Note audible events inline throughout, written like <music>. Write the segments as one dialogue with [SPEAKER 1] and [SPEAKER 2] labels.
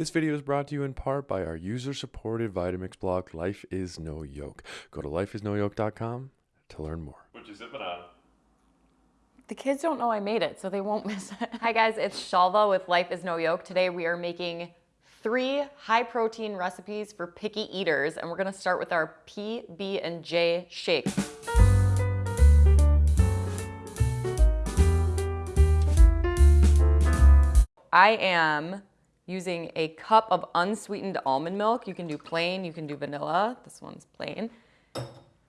[SPEAKER 1] This video is brought to you in part by our user-supported Vitamix blog, Life is No Yoke. Go to lifeisnoyoke.com to learn more.
[SPEAKER 2] What you sipping on?
[SPEAKER 3] The kids don't know I made it, so they won't miss it. <laughs> Hi guys, it's Shalva with Life is No Yoke. Today we are making three high protein recipes for picky eaters, and we're gonna start with our PB and J shake. I am using a cup of unsweetened almond milk. You can do plain, you can do vanilla. This one's plain.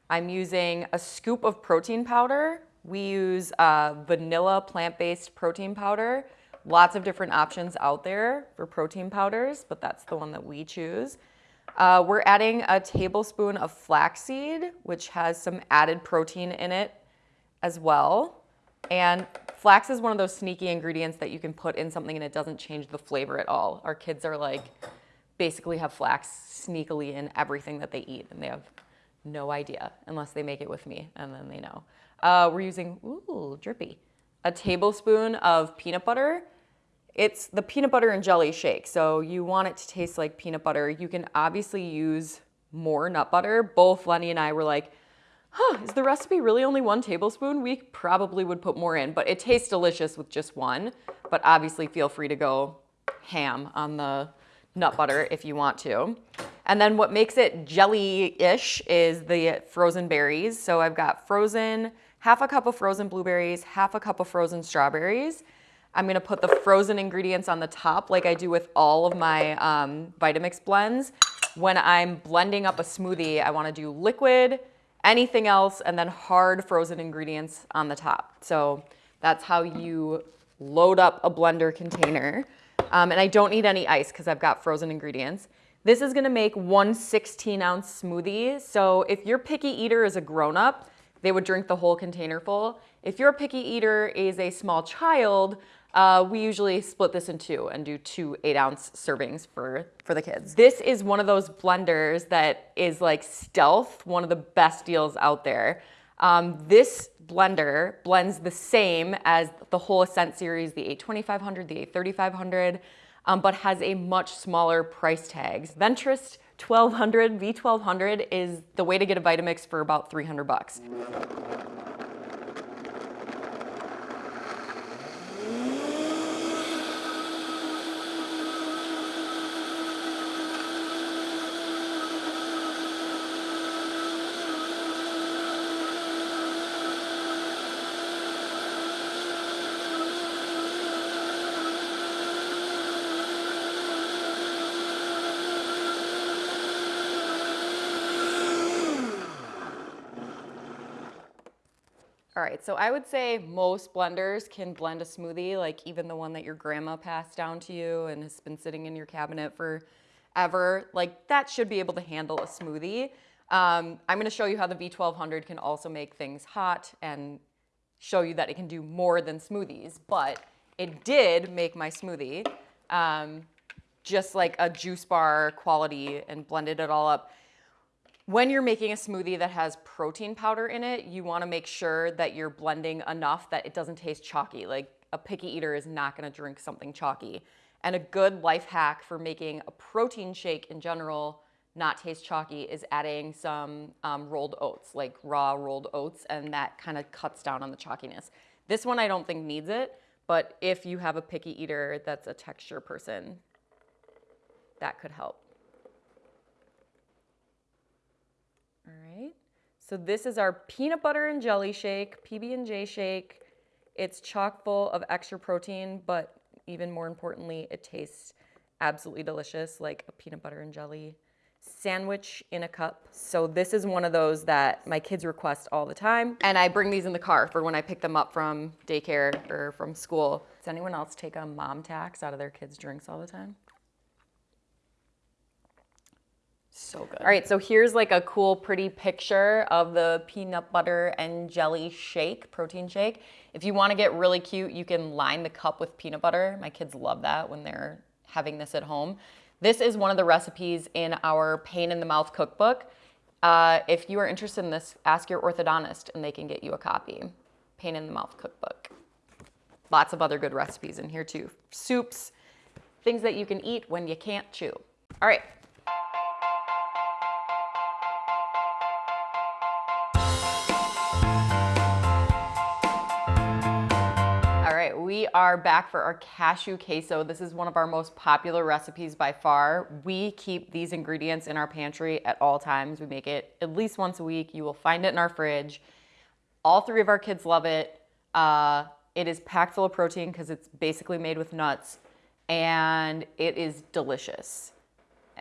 [SPEAKER 3] I'm using a scoop of protein powder. We use uh, vanilla plant-based protein powder. Lots of different options out there for protein powders, but that's the one that we choose. Uh, we're adding a tablespoon of flaxseed, which has some added protein in it as well. And flax is one of those sneaky ingredients that you can put in something and it doesn't change the flavor at all. Our kids are like, basically have flax sneakily in everything that they eat and they have no idea unless they make it with me and then they know. Uh, we're using, ooh, drippy, a tablespoon of peanut butter. It's the peanut butter and jelly shake. So you want it to taste like peanut butter. You can obviously use more nut butter. Both Lenny and I were like, huh, is the recipe really only one tablespoon? We probably would put more in, but it tastes delicious with just one. But obviously feel free to go ham on the nut butter if you want to. And then what makes it jelly-ish is the frozen berries. So I've got frozen, half a cup of frozen blueberries, half a cup of frozen strawberries. I'm gonna put the frozen ingredients on the top like I do with all of my um, Vitamix blends. When I'm blending up a smoothie, I wanna do liquid, anything else, and then hard frozen ingredients on the top. So that's how you load up a blender container. Um, and I don't need any ice because I've got frozen ingredients. This is gonna make one 16 ounce smoothie. So if your picky eater is a grown up, they would drink the whole container full. If your picky eater is a small child, uh, we usually split this in two and do two eight ounce servings for, for the kids. This is one of those blenders that is like stealth, one of the best deals out there. Um, this blender blends the same as the whole Ascent series, the A2500, the A3500, um, but has a much smaller price tags. Venturist 1200, V1200 is the way to get a Vitamix for about 300 bucks. Right, so I would say most blenders can blend a smoothie, like even the one that your grandma passed down to you and has been sitting in your cabinet for ever. Like that should be able to handle a smoothie. Um, I'm gonna show you how the V1200 can also make things hot and show you that it can do more than smoothies, but it did make my smoothie um, just like a juice bar quality and blended it all up. When you're making a smoothie that has protein powder in it, you wanna make sure that you're blending enough that it doesn't taste chalky. Like a picky eater is not gonna drink something chalky. And a good life hack for making a protein shake in general not taste chalky is adding some um, rolled oats, like raw rolled oats, and that kind of cuts down on the chalkiness. This one I don't think needs it, but if you have a picky eater that's a texture person, that could help. All right, so this is our peanut butter and jelly shake, PB&J shake. It's chock full of extra protein, but even more importantly, it tastes absolutely delicious, like a peanut butter and jelly sandwich in a cup. So this is one of those that my kids request all the time. And I bring these in the car for when I pick them up from daycare or from school. Does anyone else take a mom tax out of their kids' drinks all the time? So good. All right, so here's like a cool, pretty picture of the peanut butter and jelly shake, protein shake. If you wanna get really cute, you can line the cup with peanut butter. My kids love that when they're having this at home. This is one of the recipes in our Pain in the Mouth cookbook. Uh, if you are interested in this, ask your orthodontist and they can get you a copy. Pain in the Mouth cookbook. Lots of other good recipes in here too. Soups, things that you can eat when you can't chew. All right. All right, we are back for our cashew queso. This is one of our most popular recipes by far. We keep these ingredients in our pantry at all times. We make it at least once a week. You will find it in our fridge. All three of our kids love it. Uh, it is packed full of protein because it's basically made with nuts and it is delicious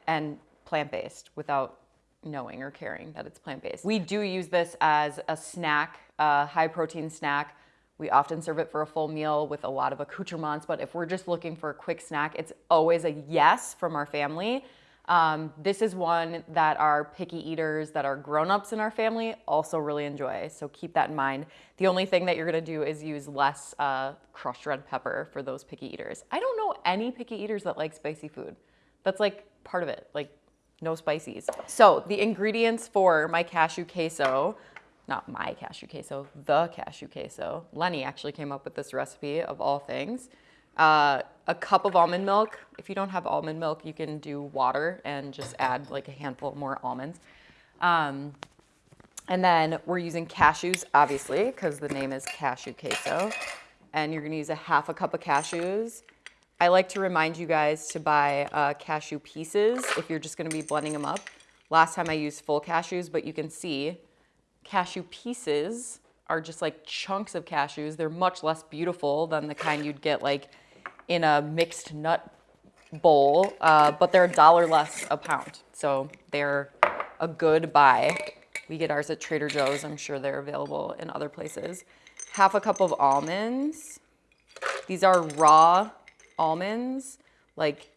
[SPEAKER 3] and plant-based without knowing or caring that it's plant-based. We do use this as a snack, a high protein snack. We often serve it for a full meal with a lot of accoutrements, but if we're just looking for a quick snack, it's always a yes from our family. Um, this is one that our picky eaters, that are grown-ups in our family also really enjoy, so keep that in mind. The only thing that you're gonna do is use less uh, crushed red pepper for those picky eaters. I don't know any picky eaters that like spicy food. That's like part of it, like no spices. So the ingredients for my cashew queso, not my cashew queso, the cashew queso. Lenny actually came up with this recipe of all things. Uh, a cup of almond milk. If you don't have almond milk, you can do water and just add like a handful more almonds. Um, and then we're using cashews, obviously, because the name is cashew queso. And you're gonna use a half a cup of cashews. I like to remind you guys to buy uh, cashew pieces if you're just gonna be blending them up. Last time I used full cashews, but you can see cashew pieces are just like chunks of cashews. They're much less beautiful than the kind you'd get like in a mixed nut bowl, uh, but they're a dollar less a pound. So they're a good buy. We get ours at Trader Joe's. I'm sure they're available in other places. Half a cup of almonds. These are raw almonds, like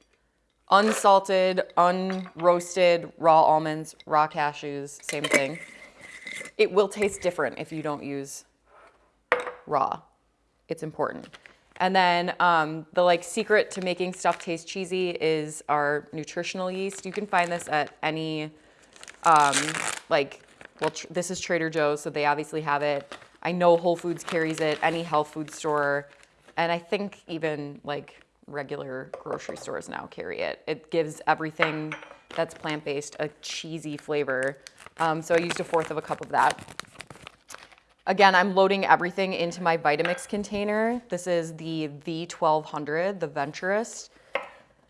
[SPEAKER 3] unsalted, unroasted, raw almonds, raw cashews, same thing. It will taste different if you don't use raw. It's important. And then um, the like secret to making stuff taste cheesy is our nutritional yeast. You can find this at any, um, like, well, this is Trader Joe's, so they obviously have it. I know Whole Foods carries it, any health food store, and I think even like regular grocery stores now carry it. It gives everything that's plant-based a cheesy flavor. Um, so I used a fourth of a cup of that. Again, I'm loading everything into my Vitamix container. This is the V1200, the Venturist.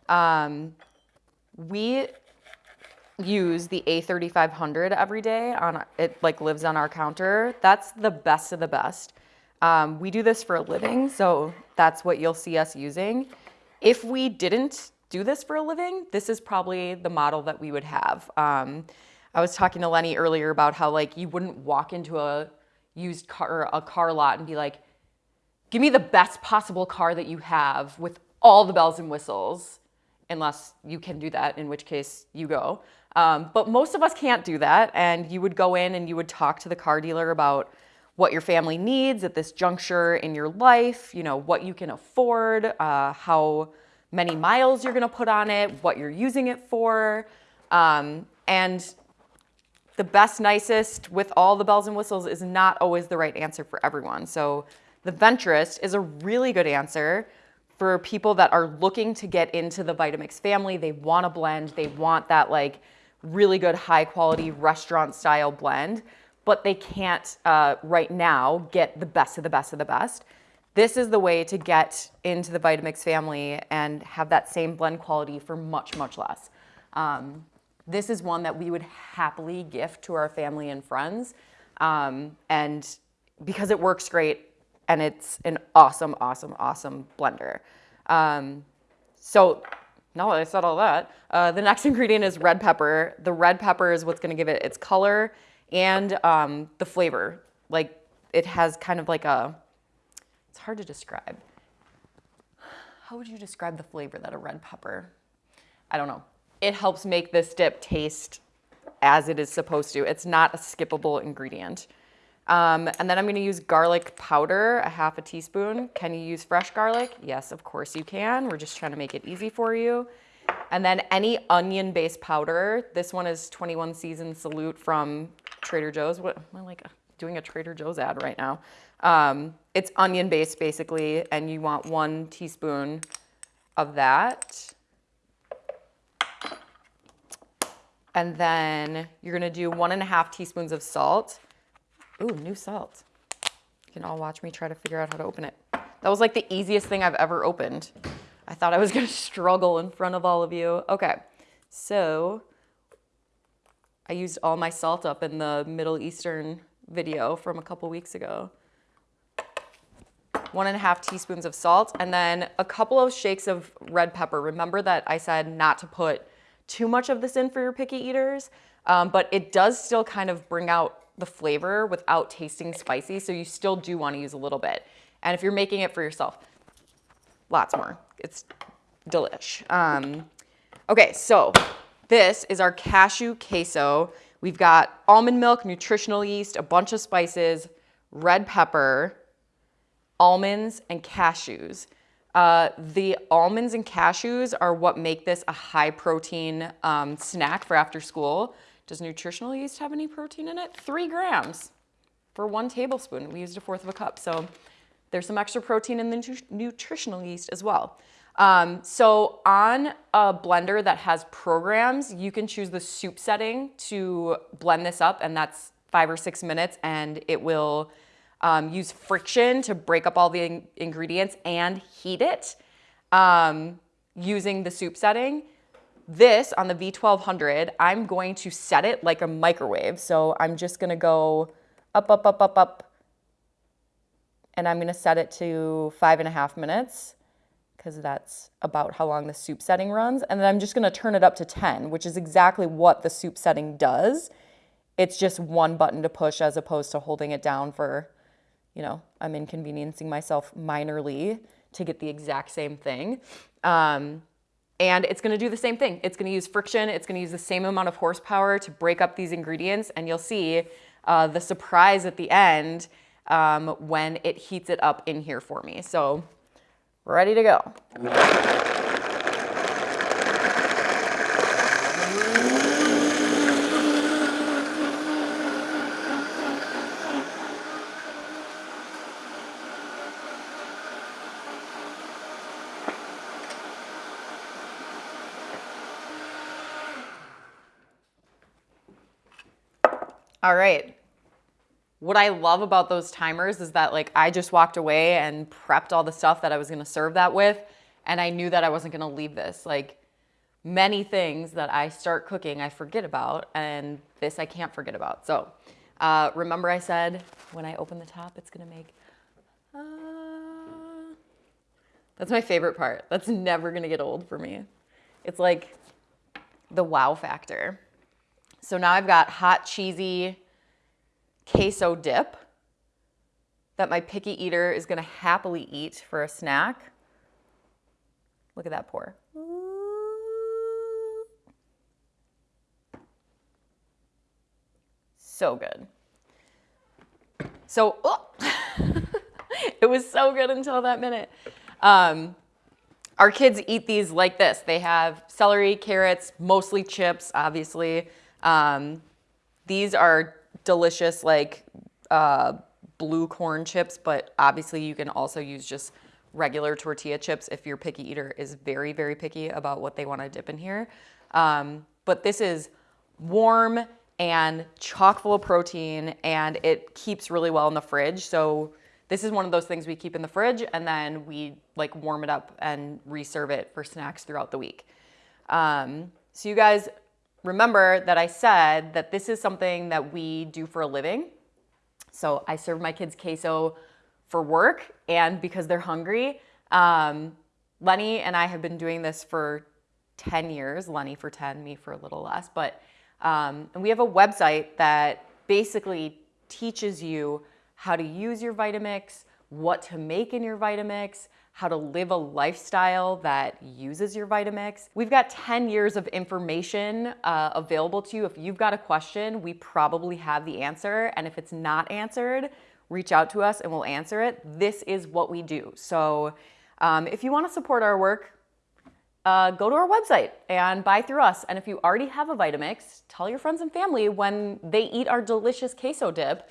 [SPEAKER 3] Um, we use the A3500 every day. On It like lives on our counter. That's the best of the best. Um, we do this for a living, so that's what you'll see us using. If we didn't do this for a living, this is probably the model that we would have. Um, I was talking to Lenny earlier about how like you wouldn't walk into a used car, a car lot and be like, give me the best possible car that you have with all the bells and whistles, unless you can do that, in which case you go. Um, but most of us can't do that. And you would go in and you would talk to the car dealer about what your family needs at this juncture in your life, you know, what you can afford, uh, how many miles you're gonna put on it, what you're using it for. Um, and the best, nicest with all the bells and whistles is not always the right answer for everyone. So the Venturist is a really good answer for people that are looking to get into the Vitamix family. They want a blend. They want that like really good high quality restaurant style blend, but they can't uh, right now get the best of the best of the best. This is the way to get into the Vitamix family and have that same blend quality for much, much less. Um, this is one that we would happily gift to our family and friends. Um, and because it works great and it's an awesome, awesome, awesome blender. Um, so now that I said all that, uh, the next <laughs> ingredient is red pepper. The red pepper is what's gonna give it its color and um, the flavor. Like it has kind of like a, it's hard to describe. How would you describe the flavor that a red pepper? I don't know it helps make this dip taste as it is supposed to. It's not a skippable ingredient. Um, and then I'm gonna use garlic powder, a half a teaspoon. Can you use fresh garlic? Yes, of course you can. We're just trying to make it easy for you. And then any onion-based powder. This one is 21 Season Salute from Trader Joe's. What, am I like doing a Trader Joe's ad right now? Um, it's onion-based basically, and you want one teaspoon of that. And then you're gonna do one and a half teaspoons of salt. Ooh, new salt. You can all watch me try to figure out how to open it. That was like the easiest thing I've ever opened. I thought I was <laughs> gonna struggle in front of all of you. Okay, so I used all my salt up in the Middle Eastern video from a couple weeks ago. One and a half teaspoons of salt, and then a couple of shakes of red pepper. Remember that I said not to put too much of this in for your picky eaters, um, but it does still kind of bring out the flavor without tasting spicy, so you still do want to use a little bit. And if you're making it for yourself, lots more. It's delish. Um, okay, so this is our cashew queso. We've got almond milk, nutritional yeast, a bunch of spices, red pepper, almonds, and cashews. Uh, the almonds and cashews are what make this a high protein um, snack for after school. Does nutritional yeast have any protein in it? Three grams for one tablespoon. We used a fourth of a cup. So there's some extra protein in the nutritional yeast as well. Um, so on a blender that has programs, you can choose the soup setting to blend this up and that's five or six minutes and it will um, use friction to break up all the in ingredients and heat it um, using the soup setting. This on the V1200, I'm going to set it like a microwave. So I'm just gonna go up, up, up, up, up, and I'm gonna set it to five and a half minutes because that's about how long the soup setting runs. And then I'm just gonna turn it up to 10, which is exactly what the soup setting does. It's just one button to push as opposed to holding it down for you know, I'm inconveniencing myself minorly to get the exact same thing. Um, and it's gonna do the same thing. It's gonna use friction, it's gonna use the same amount of horsepower to break up these ingredients, and you'll see uh, the surprise at the end um, when it heats it up in here for me. So, ready to go. All right. What I love about those timers is that like I just walked away and prepped all the stuff that I was gonna serve that with and I knew that I wasn't gonna leave this. Like many things that I start cooking I forget about and this I can't forget about. So uh, remember I said when I open the top it's gonna make uh, that's my favorite part. That's never gonna get old for me. It's like the wow factor. So now I've got hot cheesy queso dip that my picky eater is gonna happily eat for a snack. Look at that pour. So good. So, oh, <laughs> it was so good until that minute. Um, our kids eat these like this. They have celery, carrots, mostly chips, obviously. Um, these are delicious like uh, blue corn chips, but obviously you can also use just regular tortilla chips if your picky eater is very, very picky about what they want to dip in here. Um, but this is warm and chock full of protein and it keeps really well in the fridge. So this is one of those things we keep in the fridge and then we like warm it up and reserve it for snacks throughout the week. Um, so you guys remember that I said that this is something that we do for a living. So I serve my kids queso for work and because they're hungry. Um, Lenny and I have been doing this for 10 years, Lenny for 10, me for a little less. But um, and we have a website that basically teaches you how to use your Vitamix, what to make in your Vitamix, how to live a lifestyle that uses your Vitamix. We've got 10 years of information uh, available to you. If you've got a question, we probably have the answer. And if it's not answered, reach out to us and we'll answer it. This is what we do. So um, if you wanna support our work, uh, go to our website and buy through us. And if you already have a Vitamix, tell your friends and family when they eat our delicious queso dip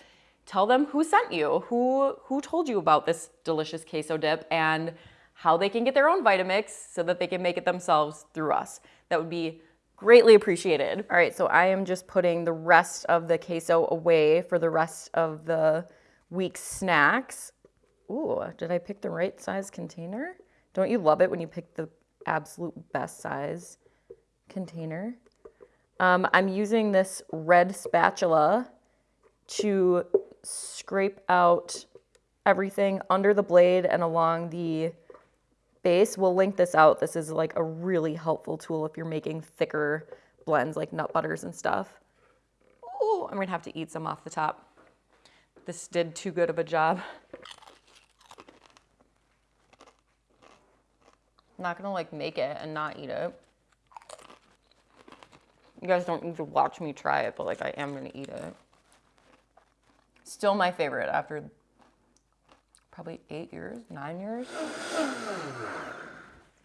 [SPEAKER 3] tell them who sent you, who, who told you about this delicious queso dip, and how they can get their own Vitamix so that they can make it themselves through us. That would be greatly appreciated. All right, so I am just putting the rest of the queso away for the rest of the week's snacks. Ooh, did I pick the right size container? Don't you love it when you pick the absolute best size container? Um, I'm using this red spatula to scrape out everything under the blade and along the base. We'll link this out. This is like a really helpful tool if you're making thicker blends like nut butters and stuff. Oh, I'm gonna have to eat some off the top. This did too good of a job. Not gonna like make it and not eat it. You guys don't need to watch me try it, but like I am gonna eat it. Still my favorite after probably eight years, nine years.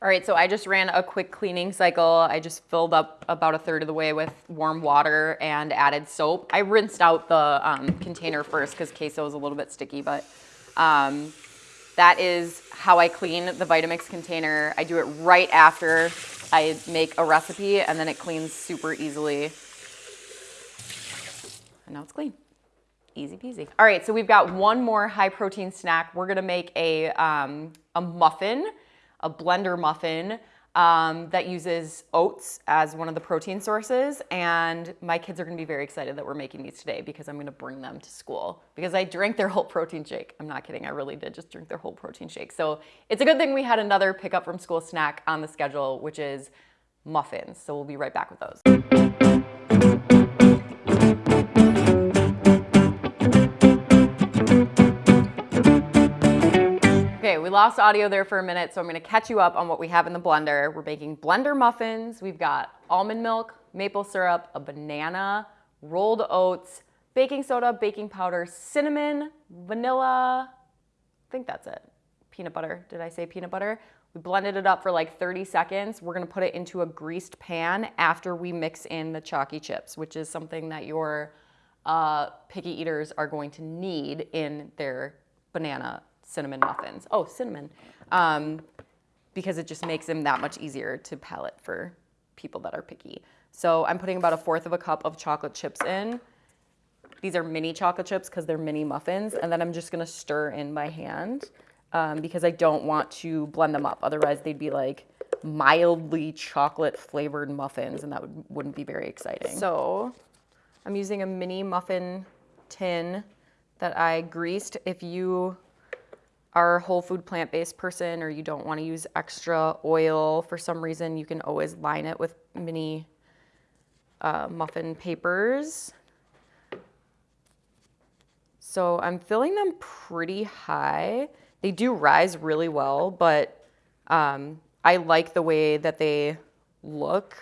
[SPEAKER 3] All right, so I just ran a quick cleaning cycle. I just filled up about a third of the way with warm water and added soap. I rinsed out the um, container first because queso is a little bit sticky, but um, that is how I clean the Vitamix container. I do it right after I make a recipe and then it cleans super easily. And now it's clean. Easy peasy. All right, so we've got one more high protein snack. We're gonna make a, um, a muffin, a blender muffin um, that uses oats as one of the protein sources. And my kids are gonna be very excited that we're making these today because I'm gonna bring them to school because I drank their whole protein shake. I'm not kidding, I really did just drink their whole protein shake. So it's a good thing we had another pickup from school snack on the schedule, which is muffins. So we'll be right back with those. Lost audio there for a minute, so I'm gonna catch you up on what we have in the blender. We're making blender muffins. We've got almond milk, maple syrup, a banana, rolled oats, baking soda, baking powder, cinnamon, vanilla, I think that's it. Peanut butter. Did I say peanut butter? We blended it up for like 30 seconds. We're gonna put it into a greased pan after we mix in the chalky chips, which is something that your uh, picky eaters are going to need in their banana cinnamon muffins. Oh, cinnamon. Um, because it just makes them that much easier to palate for people that are picky. So I'm putting about a fourth of a cup of chocolate chips in. These are mini chocolate chips because they're mini muffins. And then I'm just gonna stir in by hand um, because I don't want to blend them up. Otherwise they'd be like mildly chocolate flavored muffins and that would, wouldn't be very exciting. So I'm using a mini muffin tin that I greased. If you are a whole food plant-based person or you don't want to use extra oil for some reason, you can always line it with mini uh, muffin papers. So I'm filling them pretty high. They do rise really well, but um, I like the way that they look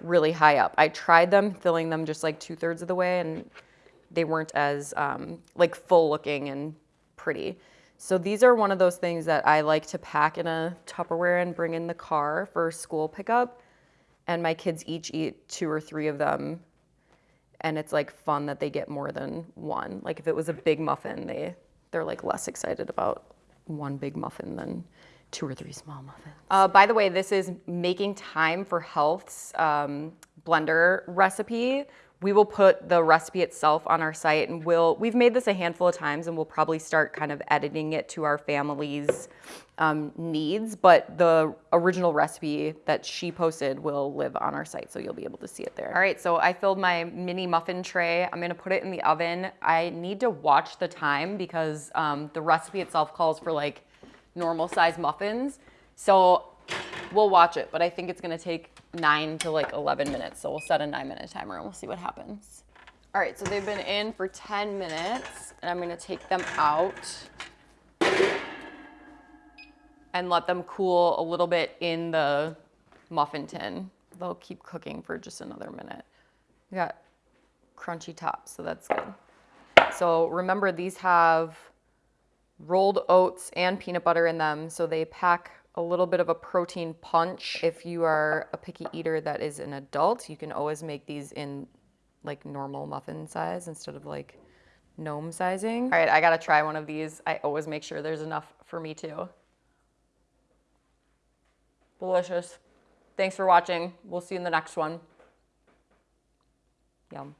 [SPEAKER 3] really high up. I tried them filling them just like two thirds of the way and they weren't as um, like full looking and pretty. So these are one of those things that I like to pack in a Tupperware and bring in the car for school pickup. And my kids each eat two or three of them. And it's like fun that they get more than one. Like if it was a big muffin, they they're like less excited about one big muffin than two or three small muffins. Uh, by the way, this is Making Time for Health's um, blender recipe. We will put the recipe itself on our site and we'll, we've made this a handful of times and we'll probably start kind of editing it to our family's um, needs, but the original recipe that she posted will live on our site, so you'll be able to see it there. All right, so I filled my mini muffin tray. I'm gonna put it in the oven. I need to watch the time because um, the recipe itself calls for like normal size muffins. So we'll watch it, but I think it's gonna take nine to like 11 minutes. So we'll set a nine minute timer and we'll see what happens. All right, so they've been in for 10 minutes and I'm gonna take them out and let them cool a little bit in the muffin tin. They'll keep cooking for just another minute. We got crunchy tops, so that's good. So remember these have rolled oats and peanut butter in them, so they pack a little bit of a protein punch. If you are a picky eater that is an adult, you can always make these in like normal muffin size instead of like gnome sizing. All right, I gotta try one of these. I always make sure there's enough for me too. Delicious. Thanks for watching. We'll see you in the next one. Yum.